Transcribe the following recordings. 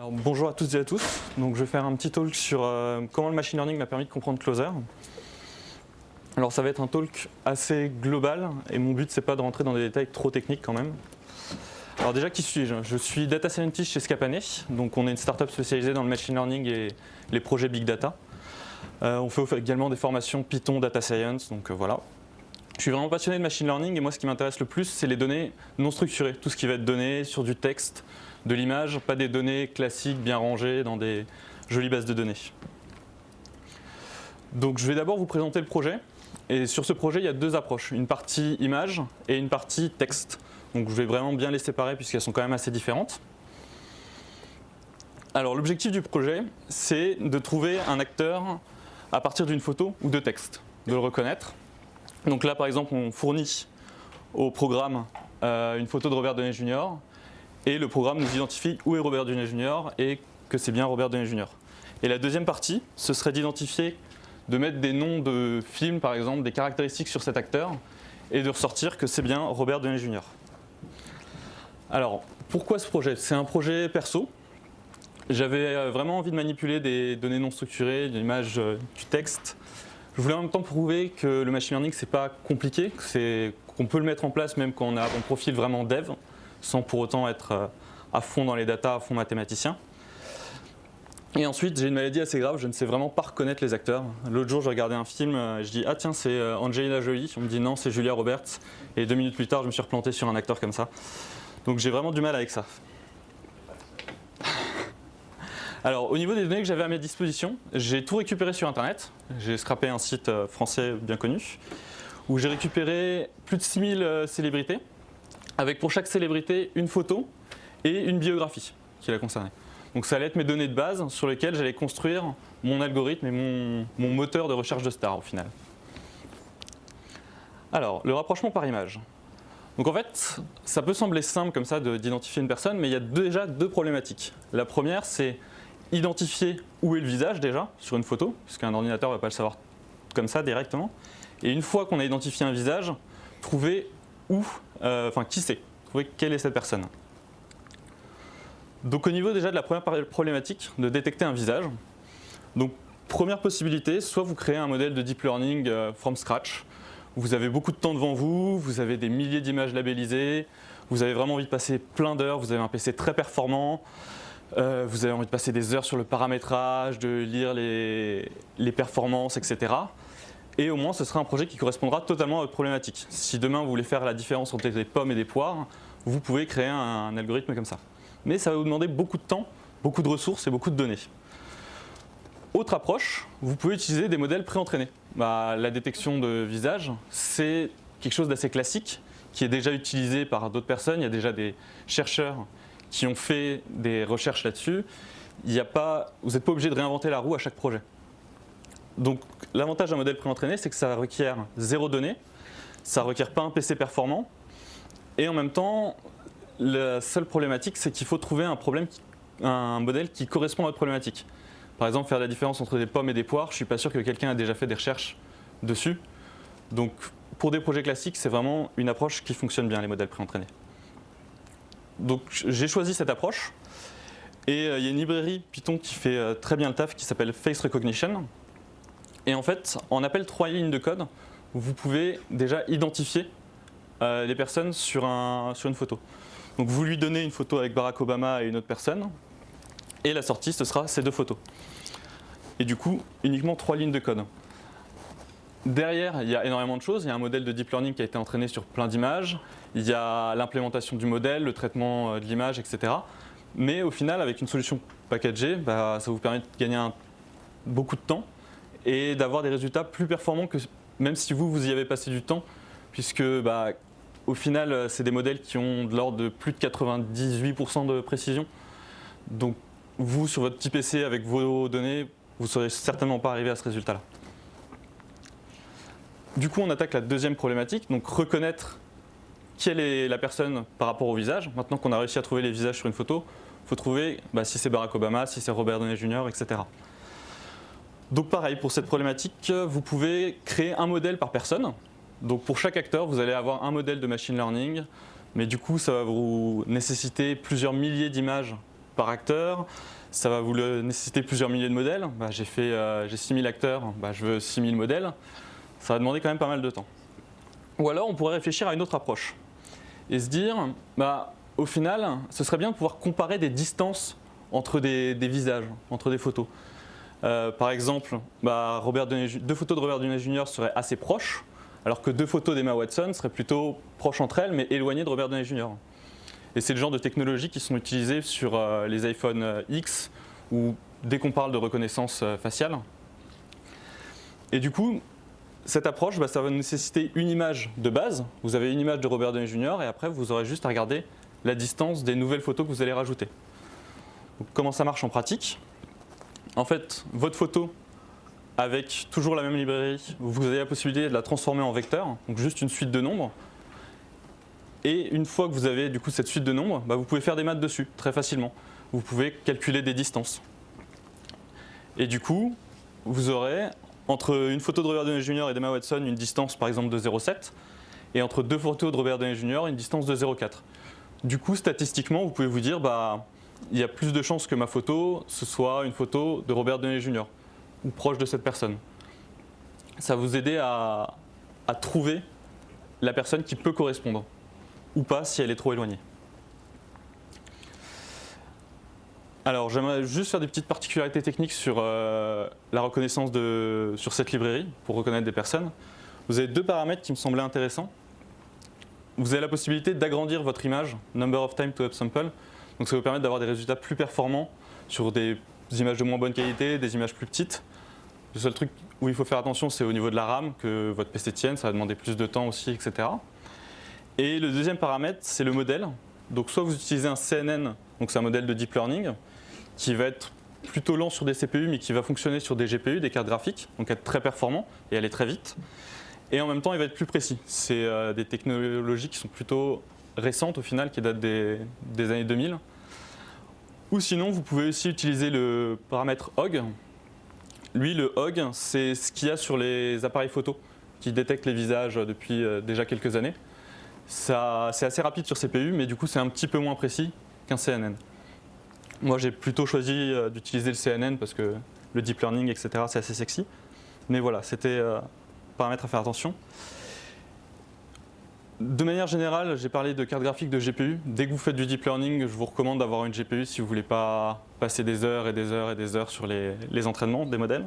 Bonjour à toutes et à tous. Donc, je vais faire un petit talk sur euh, comment le machine learning m'a permis de comprendre Closer. Alors ça va être un talk assez global et mon but c'est pas de rentrer dans des détails trop techniques quand même. Alors déjà qui suis-je? Je suis data scientist chez Scapane, donc on est une startup spécialisée dans le machine learning et les projets big data. Euh, on fait également des formations Python, data science, donc euh, voilà. Je suis vraiment passionné de machine learning et moi ce qui m'intéresse le plus c'est les données non structurées, tout ce qui va être donné sur du texte, de l'image, pas des données classiques bien rangées dans des jolies bases de données. Donc je vais d'abord vous présenter le projet et sur ce projet il y a deux approches, une partie image et une partie texte. Donc je vais vraiment bien les séparer puisqu'elles sont quand même assez différentes. Alors l'objectif du projet c'est de trouver un acteur à partir d'une photo ou de texte, de le reconnaître. Donc là par exemple on fournit au programme euh, une photo de Robert Downey Jr. et le programme nous identifie où est Robert Downey Jr. et que c'est bien Robert Downey Jr. Et la deuxième partie, ce serait d'identifier, de mettre des noms de films par exemple, des caractéristiques sur cet acteur et de ressortir que c'est bien Robert Downey Jr. Alors, pourquoi ce projet? C'est un projet perso. J'avais euh, vraiment envie de manipuler des données non structurées, de l'image, euh, du texte. Je voulais en même temps prouver que le machine learning, c'est pas compliqué, qu'on peut le mettre en place même quand on a un profil vraiment dev, sans pour autant être euh, à fond dans les datas, à fond mathématicien. Et ensuite, j'ai une maladie assez grave, je ne sais vraiment pas reconnaître les acteurs. L'autre jour, je regardais un film, je dis « Ah tiens, c'est Angelina Jolie ». On me dit « Non, c'est Julia Roberts ». Et deux minutes plus tard, je me suis replanté sur un acteur comme ça. Donc j'ai vraiment du mal avec ça. Alors au niveau des données que j'avais à mes dispositions, j'ai tout récupéré sur internet. J'ai scrappé un site euh, français bien connu où j'ai récupéré plus de 6000 euh, célébrités avec pour chaque célébrité une photo et une biographie qui la concernait. Donc ça allait être mes données de base sur lesquelles j'allais construire mon algorithme et mon, mon moteur de recherche de stars au final. Alors, le rapprochement par image. Donc en fait, ça peut sembler simple comme ça d'identifier une personne, mais il y a déjà deux problématiques. La première, c'est identifier où est le visage déjà sur une photo, puisqu'un ordinateur ne va pas le savoir comme ça directement. Et une fois qu'on a identifié un visage, trouver où, euh, enfin qui c'est, trouver quelle est cette personne. Donc au niveau déjà de la première problématique, de détecter un visage, donc première possibilité, soit vous créez un modèle de deep learning euh, from scratch, vous avez beaucoup de temps devant vous, vous avez des milliers d'images labellisées, vous avez vraiment envie de passer plein d'heures, vous avez un PC très performant, euh, vous avez envie de passer des heures sur le paramétrage, de lire les, performances, etc. Et au moins, ce sera un projet qui correspondra totalement à votre problématique. Si demain, vous voulez faire la différence entre des pommes et des poires, vous pouvez créer un algorithme comme ça. Mais ça va vous demander beaucoup de temps, beaucoup de ressources et beaucoup de données. Autre approche, vous pouvez utiliser des modèles préentraînés. Bah, la détection de visage, c'est quelque chose d'assez classique qui est déjà utilisé par d'autres personnes. Il y a déjà des chercheurs qui ont fait des recherches là-dessus. vous n'êtes pas obligé de réinventer la roue à chaque projet. Donc l'avantage d'un modèle préentraîné, c'est que ça requiert zéro donnée, ça ne requiert pas un PC performant, et en même temps, la seule problématique, c'est qu'il faut trouver un, problème, un modèle qui correspond à votre problématique. Par exemple, faire la différence entre des pommes et des poires, je ne suis pas sûr que quelqu'un a déjà fait des recherches dessus. Donc, pour des projets classiques, c'est vraiment une approche qui fonctionne bien, les modèles préentraînés. Donc, j'ai choisi cette approche. Et euh, il y a une librairie Python qui fait euh, très bien le taf, qui s'appelle Face Recognition. Et en fait, en appel trois lignes de code, vous pouvez déjà identifier euh, les personnes sur, sur une photo. Donc, vous lui donnez une photo avec Barack Obama et une autre personne, et la sortie, ce sera ces deux photos. Et du coup, uniquement trois lignes de code. Derrière, il y a énormément de choses. Il y a un modèle de deep learning qui a été entraîné sur plein d'images. Il y a l'implémentation du modèle, le traitement euh, de l'image, etc. Mais au final, avec une solution packagée, bah, ça vous permet de gagner beaucoup de temps et d'avoir des résultats plus performants que même si vous, vous y avez passé du temps, puisque bah, au final, euh, c'est des modèles qui ont de l'ordre de plus de 98% de précision. Donc vous, sur votre petit PC, avec vos données, vous ne serez certainement pas arrivé à ce résultat-là. Du coup, on attaque la deuxième problématique, donc reconnaître quelle est la personne par rapport au visage. Maintenant qu'on a réussi à trouver les visages sur une photo, il faut trouver bah, si c'est Barack Obama, si c'est Robert Downey Jr., etc. Donc pareil, pour cette problématique, vous pouvez créer un modèle par personne. Donc pour chaque acteur, vous allez avoir un modèle de machine learning, mais du coup, ça va vous nécessiter plusieurs milliers d'images par acteur. Ça va vous nécessiter plusieurs milliers de modèles. Bah, j'ai fait, j'ai 6000 acteurs, bah, je veux 6000 modèles. Ça va demander quand même pas mal de temps. Ou alors on pourrait réfléchir à une autre approche et se dire, bah, au final, ce serait bien de pouvoir comparer des distances entre des, visages, entre des photos. Euh, par exemple, bah, deux photos de Robert Downey Jr. seraient assez proches, alors que deux photos d'Emma Watson seraient plutôt proches entre elles, mais éloignées de Robert Downey Jr. Et c'est le genre de technologies qui sont utilisées sur euh, les iPhone euh, X, ou dès qu'on parle de reconnaissance faciale. Et du coup, cette approche, bah, ça va nécessiter une image de base. Vous avez une image de Robert Downey Jr. et après, vous aurez juste à regarder la distance des nouvelles photos que vous allez rajouter. comment ça marche en pratique? En fait, votre photo, avec toujours la même librairie, vous avez la possibilité de la transformer en vecteur, donc juste une suite de nombres. Et une fois que vous avez du coup cette suite de nombres, bah, vous pouvez faire des maths dessus très facilement. Vous pouvez calculer des distances. Et du coup, vous aurez entre une photo de Robert Downey Jr. et d'Emma Watson une distance par exemple de 0,7 et entre deux photos de Robert Downey Jr. une distance de 0,4. Du coup, statistiquement, vous pouvez vous dire bah, il y a plus de chances que ma photo ce soit une photo de Robert Downey Jr. ou proche de cette personne. Ça va vous aider à, à trouver la personne qui peut correspondre ou pas si elle est trop éloignée. Alors j'aimerais juste faire des petites particularités techniques sur euh, la reconnaissance de, sur cette librairie pour reconnaître des personnes. Vous avez deux paramètres qui me semblaient intéressants. Vous avez la possibilité d'agrandir votre image, number of time to upsample. Donc ça vous permet d'avoir des résultats plus performants sur des images de moins bonne qualité, des images plus petites. Le seul truc où il faut faire attention, c'est au niveau de la RAM, que votre PC tienne, ça va demander plus de temps aussi, etc. Et le deuxième paramètre, c'est le modèle. Donc soit vous utilisez un CNN, donc c'est un modèle de deep learning, qui va être plutôt lent sur des CPU, mais qui va fonctionner sur des GPU, des cartes graphiques, donc être très performant et aller très vite. Et en même temps, il va être plus précis. C'est euh, des technologies qui sont plutôt récentes au final, qui datent des, années 2000. Ou sinon, vous pouvez aussi utiliser le paramètre HOG. Lui, le HOG, c'est ce qu'il y a sur les appareils photo qui détectent les visages depuis euh, déjà quelques années. C'est assez rapide sur CPU, mais du coup, c'est un petit peu moins précis qu'un CNN. Moi, j'ai plutôt choisi euh, d'utiliser le CNN parce que le deep learning, etc., c'est assez sexy. Mais voilà, c'était euh, un paramètre à faire attention. De manière générale, j'ai parlé de carte graphique de GPU. Dès que vous faites du deep learning, je vous recommande d'avoir une GPU si vous ne voulez pas passer des heures et des heures et des heures sur les, entraînements des modèles.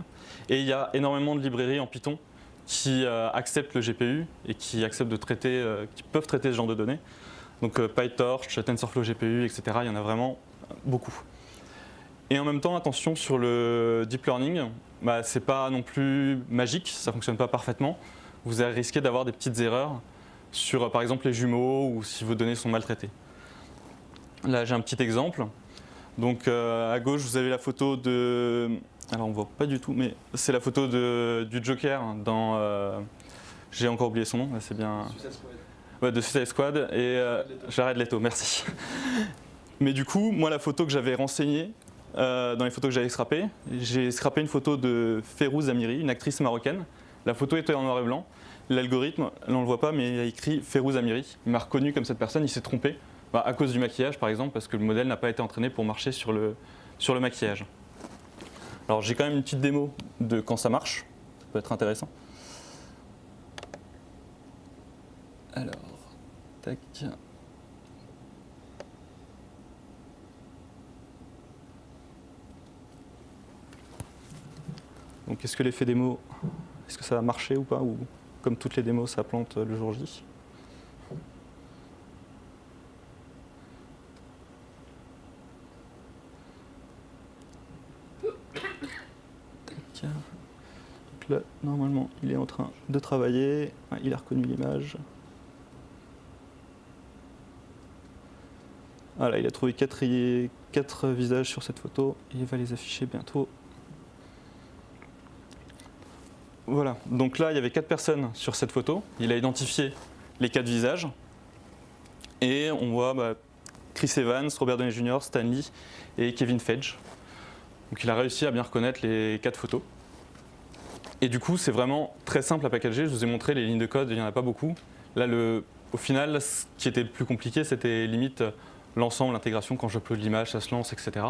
Et il y a énormément de librairies en Python qui euh, acceptent le GPU et qui acceptent de traiter, qui peuvent traiter ce genre de données. Donc PyTorch, TensorFlow GPU, etc. Il y en a vraiment beaucoup. Et en même temps, attention sur le deep learning, bah, c'est pas non plus magique, ça fonctionne pas parfaitement. Vous allez risquer d'avoir des petites erreurs sur par exemple les jumeaux ou si vos données sont maltraitées. Là j'ai un petit exemple. Donc euh, à gauche vous avez la photo de... Alors on voit pas du tout, mais c'est la photo de, du Joker dans... Euh, j'ai encore oublié son nom, c'est bien... Ouais, de Suicide Squad et euh, Jared Leto, merci. Mais du coup, moi, la photo que j'avais renseignée, euh, dans les photos que j'avais scrappées, j'ai scrappé une photo de Férouz Amiri, une actrice marocaine. La photo était en noir et blanc. L'algorithme, on ne le voit pas, mais il a écrit Férouz Amiri. Il m'a reconnu comme cette personne, il s'est trompé. Bah, à cause du maquillage, par exemple, parce que le modèle n'a pas été entraîné pour marcher sur le, sur le maquillage. Alors j'ai quand même une petite démo de quand ça marche. Ça peut être intéressant. Alors, tac. Donc est-ce que l'effet démo, est-ce que ça va marcher ou pas Ou comme toutes les démos, ça plante le jour J? Donc là, normalement, il est en train de travailler. Il a reconnu l'image. Voilà, il a trouvé quatre, quatre visages sur cette photo et il va les afficher bientôt Voilà, donc là il y avait quatre personnes sur cette photo. Il a identifié les quatre visages. Et on voit bah, Chris Evans, Robert Downey Jr., Stanley et Kevin Feige. Donc il a réussi à bien reconnaître les quatre photos. Et du coup c'est vraiment très simple à packager. Je vous ai montré les lignes de code, il n'y en a pas beaucoup. Là le, au final ce qui était le plus compliqué c'était limite l'ensemble, l'intégration, quand j'upload l'image, ça se lance, etc.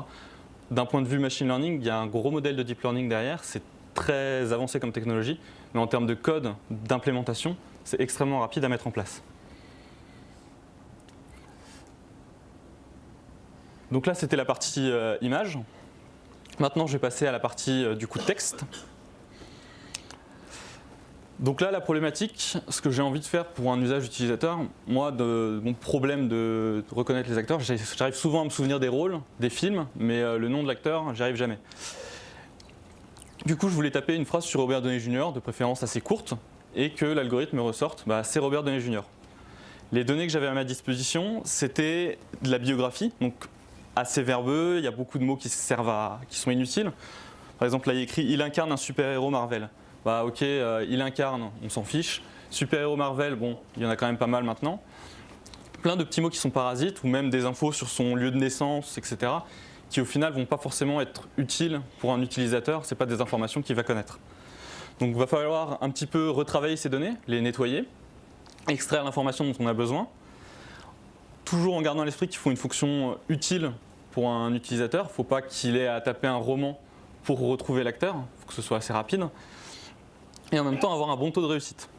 D'un point de vue machine learning, il y a un gros modèle de deep learning derrière, très avancé comme technologie, mais en termes de code, d'implémentation, c'est extrêmement rapide à mettre en place. Donc là, c'était la partie euh, image. Maintenant, je vais passer à la partie euh, du coup texte. Donc là, la problématique, ce que j'ai envie de faire pour un usage utilisateur, moi, de, mon problème de reconnaître les acteurs, j'arrive souvent à me souvenir des rôles, des films, mais euh, le nom de l'acteur, j'y arrive jamais. Du coup, je voulais taper une phrase sur Robert Downey Jr., de préférence assez courte, et que l'algorithme me ressorte, bah, c'est Robert Downey Jr. Les données que j'avais à ma disposition, c'était de la biographie, donc assez verbeux, il y a beaucoup de mots qui, servent à, qui sont inutiles. Par exemple, là, il écrit « Il incarne un super-héros Marvel ». Bah ok, euh, il incarne, on s'en fiche. Super-héros Marvel, bon, il y en a quand même pas mal maintenant. Plein de petits mots qui sont parasites, ou même des infos sur son lieu de naissance, etc., qui au final vont pas forcément être utiles pour un utilisateur, ce pas des informations qu'il va connaître. Donc il va falloir un petit peu retravailler ces données, les nettoyer, extraire l'information dont on a besoin, toujours en gardant à l'esprit qu'il faut une fonction utile pour un utilisateur. Il ne faut pas qu'il ait à taper un roman pour retrouver l'acteur, il faut que ce soit assez rapide. Et en même temps avoir un bon taux de réussite.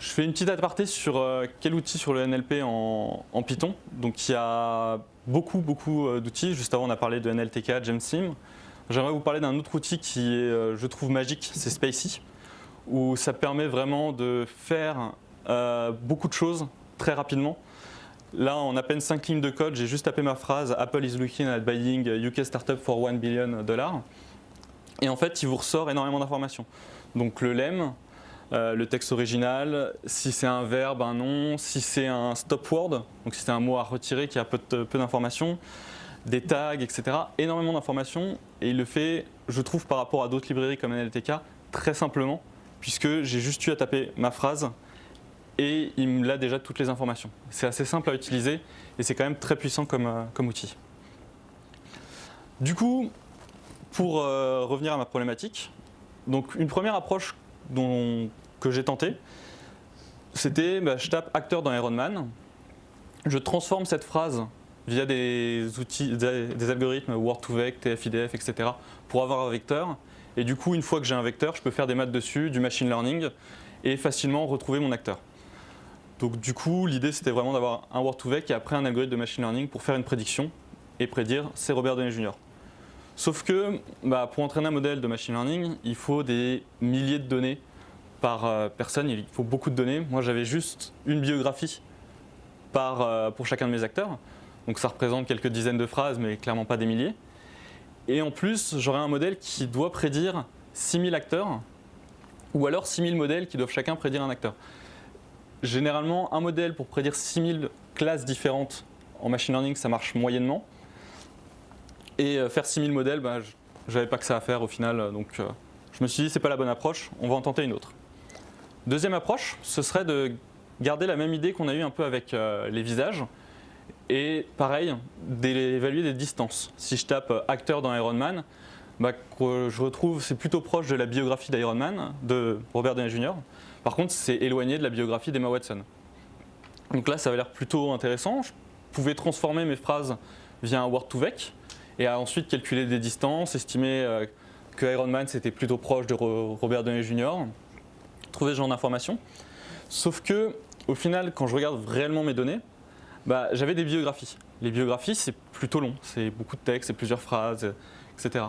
Je fais une petite aparté sur euh, quel outil sur le NLP en, Python. Donc il y a beaucoup, beaucoup euh, d'outils. Juste avant, on a parlé de NLTK, GemSim. J'aimerais vous parler d'un autre outil qui est, euh, je trouve, magique, c'est Spacey, où ça permet vraiment de faire beaucoup de choses très rapidement. Là, en à peine 5 lignes de code, j'ai juste tapé ma phrase « Apple is looking at buying UK startup for 1 billion dollars ». Et en fait, il vous ressort énormément d'informations. Donc le lemme, euh, le texte original, si c'est un verbe, un nom, si c'est un stop word, donc si c'est un mot à retirer qui a peu, peu d'informations, des tags, etc. Énormément d'informations et il le fait, je trouve, par rapport à d'autres librairies comme NLTK, très simplement, puisque j'ai juste eu à taper ma phrase et il me l'a déjà toutes les informations. C'est assez simple à utiliser et c'est quand même très puissant comme, euh, comme outil. Du coup, pour euh, revenir à ma problématique, donc une première approche dont, que j'ai tentée, c'était bah, je tape acteur dans Iron Man, je transforme cette phrase via des outils, des, algorithmes Word2Vec, TF-IDF, etc. pour avoir un vecteur. Et du coup, une fois que j'ai un vecteur, je peux faire des maths dessus, du machine learning et facilement retrouver mon acteur. Donc du coup, l'idée c'était vraiment d'avoir un Word2Vec et après un algorithme de machine learning pour faire une prédiction et prédire c'est Robert Downey Jr. Sauf que bah, pour entraîner un modèle de machine learning, il faut des milliers de données par euh, personne, il faut beaucoup de données. Moi j'avais juste une biographie euh, pour chacun de mes acteurs, donc ça représente quelques dizaines de phrases mais clairement pas des milliers. Et en plus, j'aurais un modèle qui doit prédire 6000 acteurs ou alors 6000 modèles qui doivent chacun prédire un acteur généralement, un modèle pour prédire 6000 classes différentes en machine learning, ça marche moyennement. Et euh, faire 6000 modèles, bah, je n'avais pas que ça à faire au final, donc je me suis dit c'est pas la bonne approche, on va en tenter une autre. Deuxième approche, ce serait de garder la même idée qu'on a eu un peu avec euh, les visages, et pareil, d'évaluer des distances. Si je tape acteur dans Iron Man, bah, je retrouve c'est plutôt proche de la biographie d'Iron Man, de Robert Downey Jr., par contre, c'est éloigné de la biographie d'Emma Watson. Donc là, ça avait l'air plutôt intéressant. Je pouvais transformer mes phrases via un Word2Vec et ensuite calculer des distances, estimer euh, que Iron Man c'était plutôt proche de Robert Downey Jr., trouver ce genre d'informations. Sauf que, au final, quand je regarde réellement mes données, bah, j'avais des biographies. Les biographies, c'est plutôt long, c'est beaucoup de textes, c'est plusieurs phrases, etc.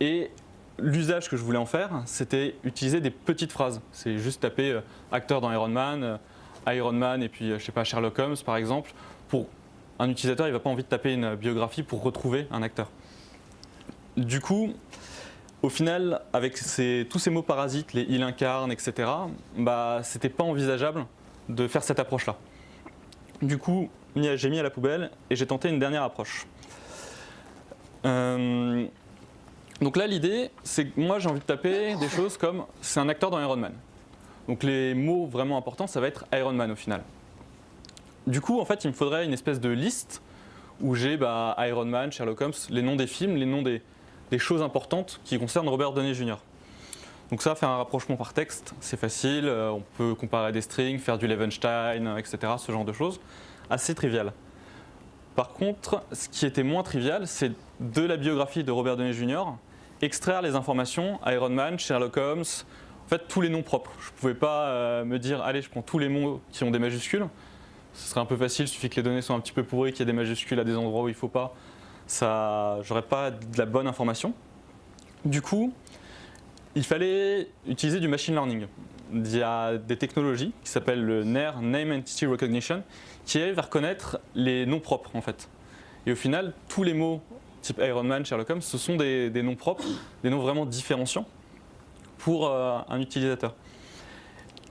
Et l'usage que je voulais en faire, c'était utiliser des petites phrases. C'est juste taper euh, acteur dans Iron Man, euh, Iron Man et puis, euh, je sais pas, Sherlock Holmes par exemple. Pour un utilisateur, il va pas envie de taper une biographie pour retrouver un acteur. Du coup, au final, avec tous ces mots parasites, les il incarne, etc., bah, c'était pas envisageable de faire cette approche-là. Du coup, j'ai mis à la poubelle et j'ai tenté une dernière approche. Donc là, l'idée, c'est que moi, j'ai envie de taper des choses comme « c'est un acteur dans Iron Man ». Donc les mots vraiment importants, ça va être Iron Man au final. Du coup, en fait, il me faudrait une espèce de liste où j'ai bah, Iron Man, Sherlock Holmes, les noms des films, les noms des, choses importantes qui concernent Robert Downey Jr. Donc ça, faire un rapprochement par texte, c'est facile, euh, on peut comparer des strings, faire du Levenstein, etc., ce genre de choses. assez trivial. Par contre, ce qui était moins trivial, c'est de la biographie de Robert Downey Jr., extraire les informations, Iron Man, Sherlock Holmes, en fait tous les noms propres. Je ne pouvais pas euh, me dire, allez, je prends tous les mots qui ont des majuscules. Ce serait un peu facile, il suffit que les données soient un petit peu pourries, qu'il y ait des majuscules à des endroits où il ne faut pas. Ça, j'aurais pas de la bonne information. Du coup, il fallait utiliser du machine learning. Il y a des technologies qui s'appellent le NER, Name Entity Recognition, qui arrivent à reconnaître les noms propres en fait. Et au final, tous les mots type Iron Man, Sherlock Holmes, ce sont des, noms propres, des noms vraiment différenciants pour euh, un utilisateur.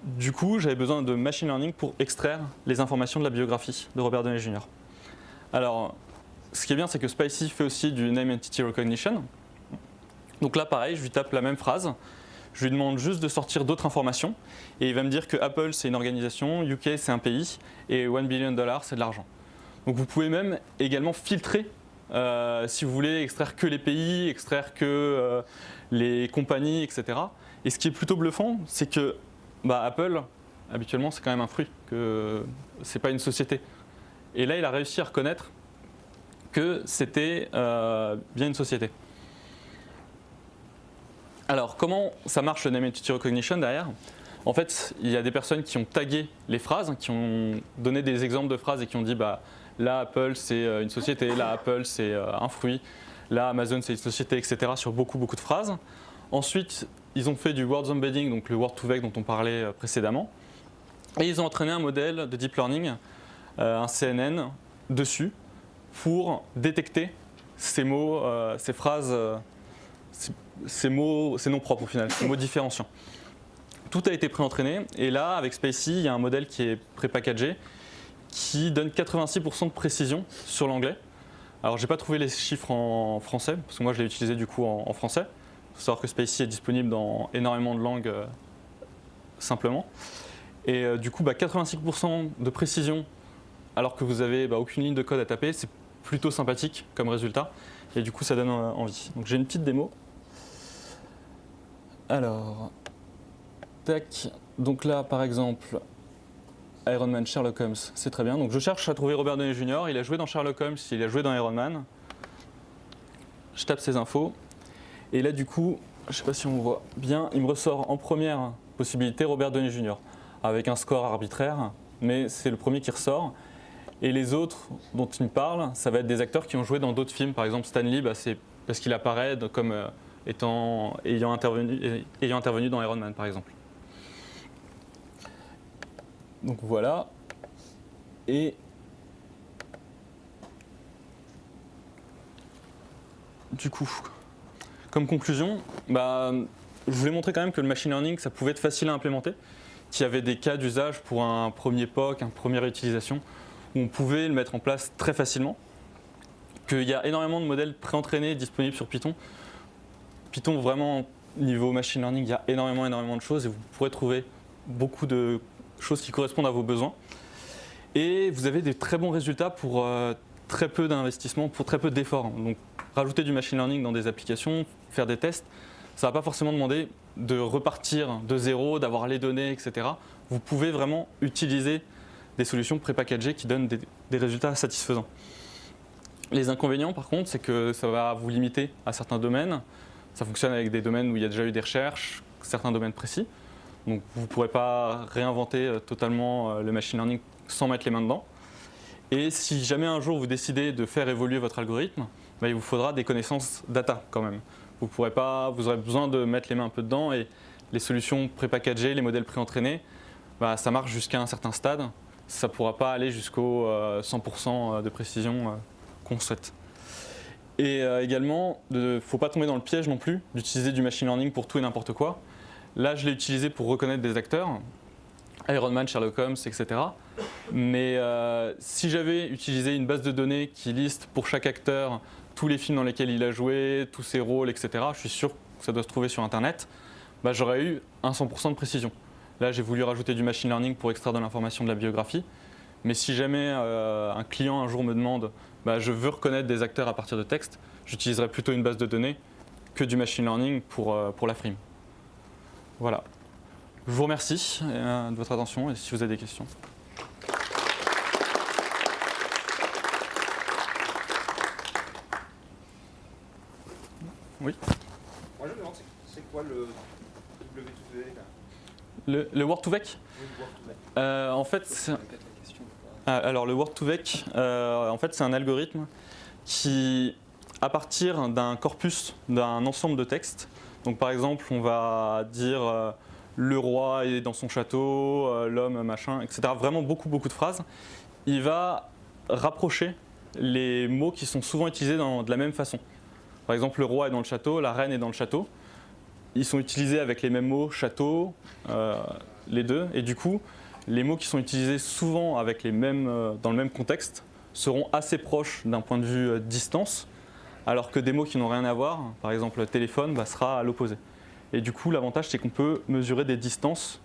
Du coup, j'avais besoin de machine learning pour extraire les informations de la biographie de Robert Downey Jr. Alors, ce qui est bien, c'est que Spicy fait aussi du Name Entity Recognition. Donc là, pareil, je lui tape la même phrase. Je lui demande juste de sortir d'autres informations et il va me dire que Apple c'est une organisation, UK c'est un pays et 1 billion dollars c'est de l'argent. Donc vous pouvez même également filtrer euh, si vous voulez extraire que les pays, extraire que euh, les compagnies, etc. Et ce qui est plutôt bluffant, c'est que bah, Apple, habituellement, c'est quand même un fruit, que c'est pas une société. Et là, il a réussi à reconnaître que c'était euh, bien une société. Alors, comment ça marche le Name Entity Recognition derrière? En fait, il y a des personnes qui ont tagué les phrases, qui ont donné des exemples de phrases et qui ont dit bah, là, Apple, c'est euh, une société, là, Apple, c'est euh, un fruit, là, Amazon, c'est une société, etc. sur beaucoup, beaucoup de phrases. Ensuite, ils ont fait du Words Embedding, donc le Word to Vec dont on parlait précédemment. Et ils ont entraîné un modèle de deep learning, un CNN, dessus, pour détecter ces mots, euh, ces phrases, euh, ces, mots, ces noms propres au final, ces mots différenciants. Tout a été pré-entraîné et là, avec Spacey, il y a un modèle qui est pré-packagé qui donne 86% de précision sur l'anglais. Alors, j'ai pas trouvé les chiffres en français, parce que moi, je l'ai utilisé du coup en, français. Il faut savoir que Spacey est disponible dans énormément de langues euh, simplement. Et du coup, 86% bah, de précision alors que vous n'avez bah, aucune ligne de code à taper, c'est plutôt sympathique comme résultat. Et du coup, ça donne envie. Donc j'ai une petite démo. Alors, tac. Donc là, par exemple, Iron Man, Sherlock Holmes, c'est très bien. Donc je cherche à trouver Robert Downey Jr. Il a joué dans Sherlock Holmes, il a joué dans Iron Man. Je tape ces infos. Et là, du coup, je ne sais pas si on voit bien, il me ressort en première possibilité Robert Downey Jr. avec un score arbitraire, mais c'est le premier qui ressort. Et les autres dont il me parle, ça va être des acteurs qui ont joué dans d'autres films. Par exemple, Stanley, bah, c'est parce qu'il apparaît comme euh, étant, ayant, intervenu, ayant intervenu dans Iron Man, par exemple. Donc voilà. Et du coup, comme conclusion, bah, je voulais montrer quand même que le machine learning, ça pouvait être facile à implémenter, qu'il y avait des cas d'usage pour un premier POC, une première utilisation on pouvait le mettre en place très facilement, qu'il y a énormément de modèles préentraînés disponibles sur Python. Python, vraiment, niveau machine learning, il y a énormément, énormément de choses et vous pourrez trouver beaucoup de choses qui correspondent à vos besoins. Et vous avez des très bons résultats pour euh, très peu d'investissement, pour très peu d'efforts. Donc, rajouter du machine learning dans des applications, faire des tests, ça ne va pas forcément demander de repartir de zéro, d'avoir les données, etc. Vous pouvez vraiment utiliser des solutions prépackagées qui donnent des, résultats satisfaisants. Les inconvénients, par contre, c'est que ça va vous limiter à certains domaines. Ça fonctionne avec des domaines où il y a déjà eu des recherches, certains domaines précis. Donc vous ne pourrez pas réinventer euh, totalement euh, le machine learning sans mettre les mains dedans. Et si jamais un jour vous décidez de faire évoluer votre algorithme, bah, il vous faudra des connaissances data quand même. Vous, pourrez pas, vous aurez besoin de mettre les mains un peu dedans et les solutions prépackagées, les modèles préentraînés, bah, ça marche jusqu'à un certain stade ça ne pourra pas aller jusqu'au 100% euh, de précision euh, qu'on souhaite. Et euh, également, il ne faut pas tomber dans le piège non plus d'utiliser du machine learning pour tout et n'importe quoi. Là, je l'ai utilisé pour reconnaître des acteurs, Iron Man, Sherlock Holmes, etc. Mais si j'avais utilisé une base de données qui liste pour chaque acteur tous les films dans lesquels il a joué, tous ses rôles, etc., je suis sûr que ça doit se trouver sur Internet, bah, j'aurais eu un 100% de précision. Là, j'ai voulu rajouter du machine learning pour extraire de l'information de la biographie. Mais si jamais euh, un client un jour me demande bah, je veux reconnaître des acteurs à partir de texte, j'utiliserai plutôt une base de données que du machine learning pour, euh, pour la frime. Voilà. Je vous remercie euh, de votre attention et si vous avez des questions. Oui Moi je me demande c'est quoi le W2 le, le Word2Vec Oui, le Word2Vec. Euh, En fait. Ah, Alors le Word2Vec, euh, en fait, c'est un algorithme qui, à partir d'un corpus, d'un ensemble de textes, donc par exemple, on va dire euh, le roi est dans son château, l'homme machin, etc. Vraiment beaucoup beaucoup de phrases. Il va rapprocher les mots qui sont souvent utilisés de la même façon. Par exemple, le roi est dans le château, la reine est dans le château. Ils sont utilisés avec les mêmes mots, château, euh, les deux, et du coup, les mots qui sont utilisés souvent avec les mêmes, euh, dans le même contexte seront assez proches d'un point de vue euh, distance, alors que des mots qui n'ont rien à voir, par exemple téléphone, bah, sera à l'opposé. Et du coup, l'avantage, c'est qu'on peut mesurer des distances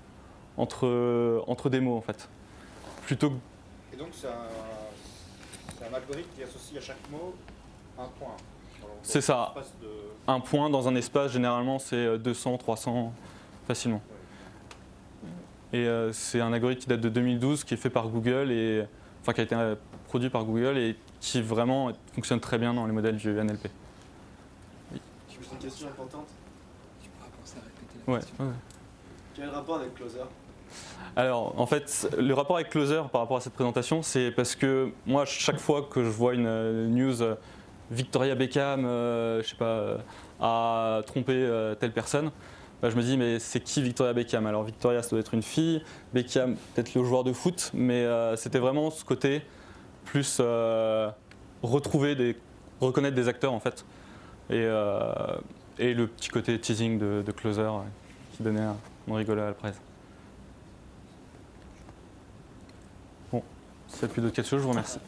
entre, entre des mots, en fait. Plutôt Et donc c'est un algorithme qui associe à chaque mot un point. C'est ça. de- un point dans un espace, généralement, c'est euh, 200, 300 facilement. Et euh, c'est un algorithme qui date de 2012, qui est fait par Google, et, enfin qui a été euh, produit par Google et qui vraiment fonctionne très bien dans les modèles du NLP. J'ai une question importante? Tu pourras penser à répéter la Ouais, question. ouais. Quel est le rapport avec Closer? Alors, en fait, le rapport avec Closer par rapport à cette présentation, c'est parce que moi, chaque fois que je vois une euh, news euh, Victoria Beckham, euh, je sais pas, euh, a trompé euh, telle personne, bah, je me dis, mais c'est qui Victoria Beckham? Alors, Victoria, ça doit être une fille, Beckham, peut-être le joueur de foot, mais c'était vraiment ce côté plus retrouver reconnaître des acteurs, en fait. Et, le petit côté teasing de, Closer qui donnait un, on rigolait à la presse. S'il n'y a plus d'autres questions, je vous remercie.